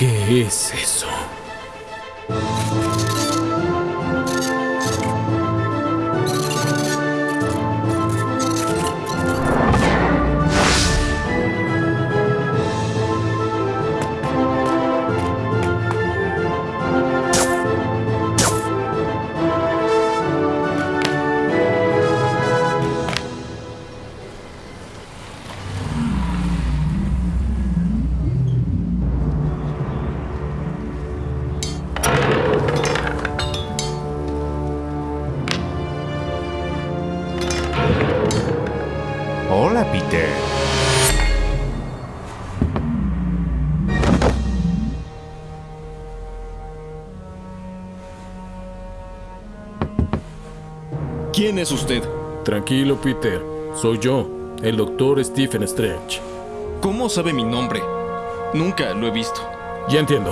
¿Qué es eso? Hola, Peter. ¿Quién es usted? Tranquilo, Peter. Soy yo, el doctor Stephen Strange. ¿Cómo sabe mi nombre? Nunca lo he visto. Ya entiendo.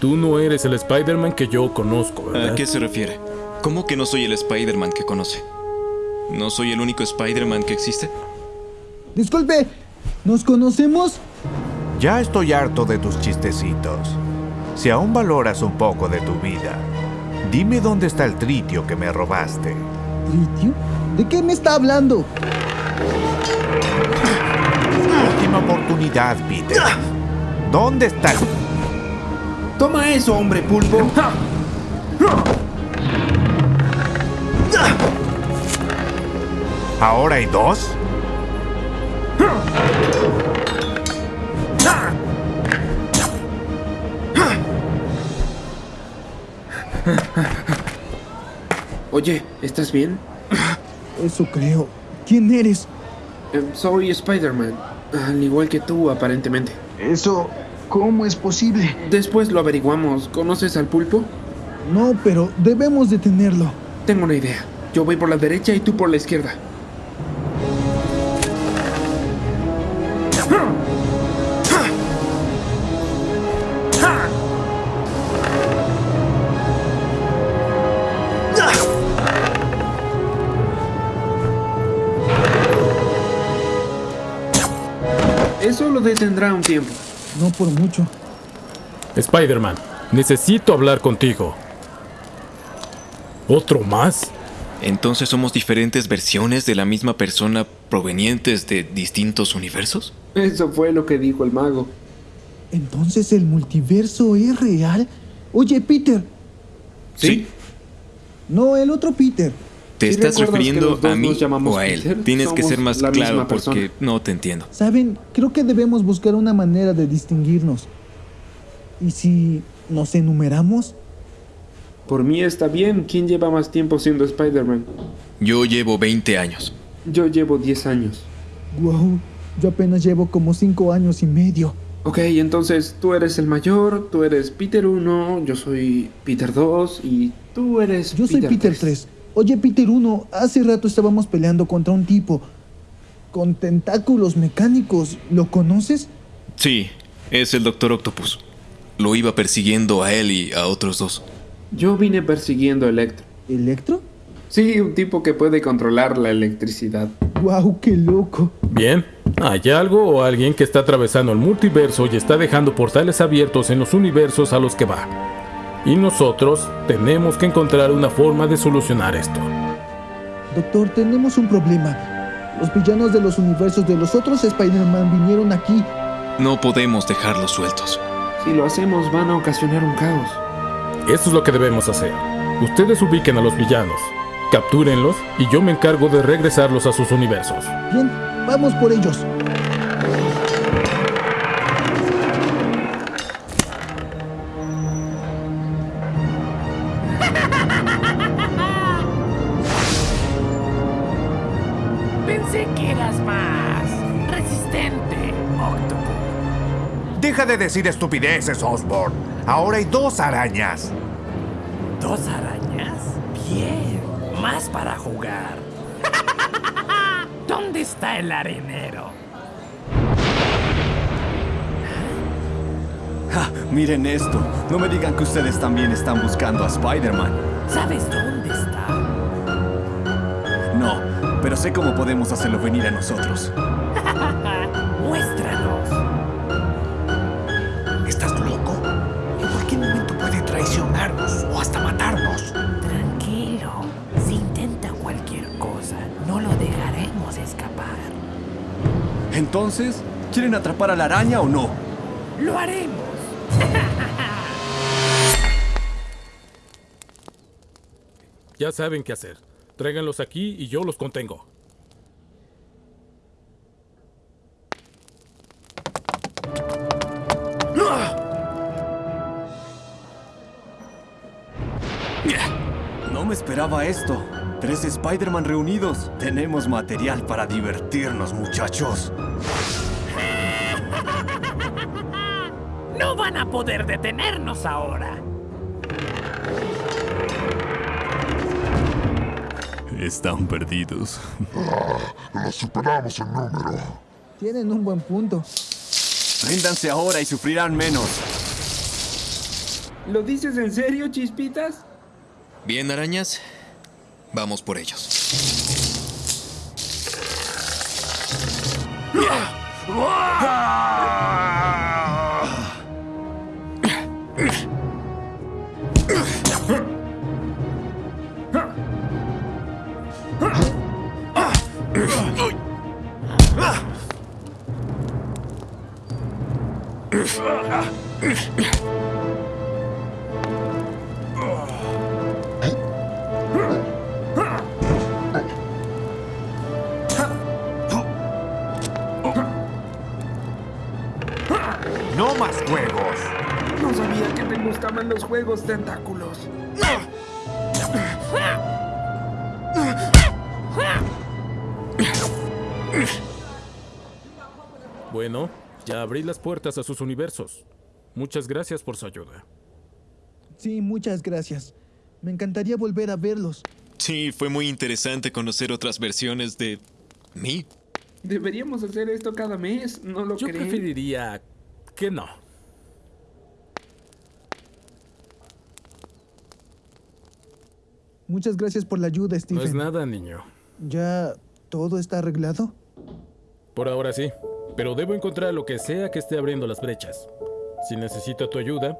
Tú no eres el Spider-Man que yo conozco, ¿verdad? ¿A qué se refiere? ¿Cómo que no soy el Spider-Man que conoce? ¿No soy el único Spider-Man que existe? Disculpe, ¿nos conocemos? Ya estoy harto de tus chistecitos. Si aún valoras un poco de tu vida, dime dónde está el tritio que me robaste. ¿Tritio? ¿De qué me está hablando? Última oportunidad, Peter. ¿Dónde está? Toma eso, hombre pulpo. ¿Ahora hay dos? Oye, ¿estás bien? Eso creo. ¿Quién eres? Eh, soy Spider-Man. Al igual que tú, aparentemente. Eso, ¿cómo es posible? Después lo averiguamos. ¿Conoces al pulpo? No, pero debemos detenerlo. Tengo una idea. Yo voy por la derecha y tú por la izquierda. Eso lo detendrá un tiempo. No por mucho. Spider-Man, necesito hablar contigo. ¿Otro más? ¿Entonces somos diferentes versiones de la misma persona provenientes de distintos universos? Eso fue lo que dijo el mago. Entonces el multiverso es real. Oye, Peter. Sí. No, el otro Peter. ¿Te ¿Sí estás refiriendo a mí o a él? Peter? Tienes que ser más claro porque persona. no te entiendo. Saben, creo que debemos buscar una manera de distinguirnos. ¿Y si nos enumeramos? Por mí está bien. ¿Quién lleva más tiempo siendo Spider-Man? Yo llevo 20 años. Yo llevo 10 años. Wow, yo apenas llevo como cinco años y medio. Ok, entonces tú eres el mayor, tú eres Peter 1, yo soy Peter 2 y tú eres Yo soy Peter 3. Oye, Peter 1, hace rato estábamos peleando contra un tipo con tentáculos mecánicos. ¿Lo conoces? Sí, es el Doctor Octopus. Lo iba persiguiendo a él y a otros dos. Yo vine persiguiendo a Electro. ¿Electro? Sí, un tipo que puede controlar la electricidad. Wow, qué loco. Bien. ¿Hay algo o alguien que está atravesando el multiverso y está dejando portales abiertos en los universos a los que va? Y nosotros tenemos que encontrar una forma de solucionar esto. Doctor, tenemos un problema. Los villanos de los universos de los otros Spider-Man vinieron aquí. No podemos dejarlos sueltos. Si lo hacemos van a ocasionar un caos. Eso es lo que debemos hacer. Ustedes ubiquen a los villanos, captúrenlos y yo me encargo de regresarlos a sus universos. Bien, vamos por ellos. Pensé que eras más resistente, Octopus. Deja de decir estupideces, Osborn. Ahora hay dos arañas. ¿Dos arañas? Bien, más para jugar. ¿Dónde está el arenero? Ja, miren esto. No me digan que ustedes también están buscando a Spider-Man. ¿Sabes dónde está? No, pero sé cómo podemos hacerlo venir a nosotros. Entonces, ¿quieren atrapar a la araña o no? Lo haremos. Ya saben qué hacer. Tráiganlos aquí y yo los contengo. No me esperaba esto. Tres Spider-Man reunidos. Tenemos material para divertirnos, muchachos. No van a poder detenernos ahora. Están perdidos. Los superamos en número. Tienen un buen punto. Ríndanse ahora y sufrirán menos. ¿Lo dices en serio, chispitas? Bien, arañas. Vamos por ellos. ¡No más juegos! No sabía que te gustaban los juegos tentáculos. Bueno, ya abrí las puertas a sus universos. Muchas gracias por su ayuda. Sí, muchas gracias. Me encantaría volver a verlos. Sí, fue muy interesante conocer otras versiones de mí. Deberíamos hacer esto cada mes, ¿no lo Yo creen? preferiría que no. Muchas gracias por la ayuda, No Stephen. es nada, niño. ¿Ya todo está arreglado? Por ahora sí. Pero debo encontrar lo que sea que esté abriendo las brechas. Si necesito tu ayuda,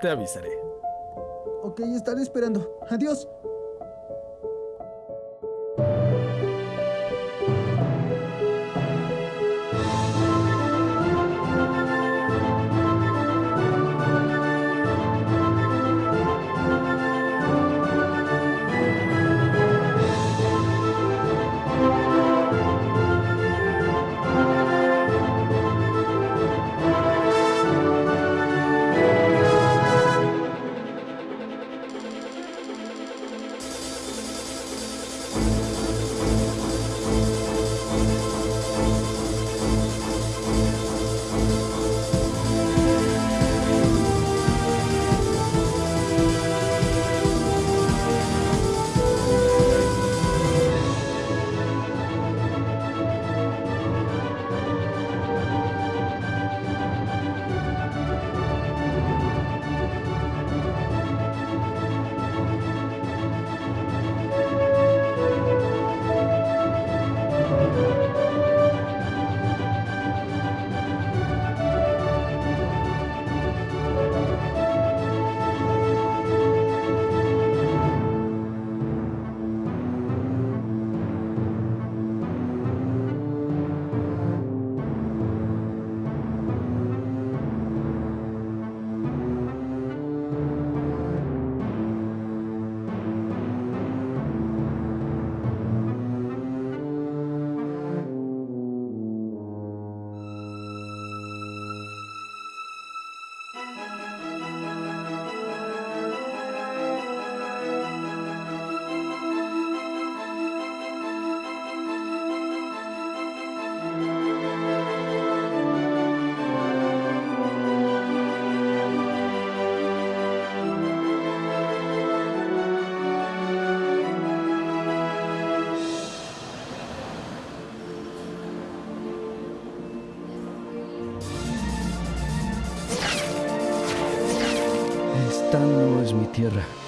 te avisaré. Ok, estaré esperando. Adiós. Esta no tierra.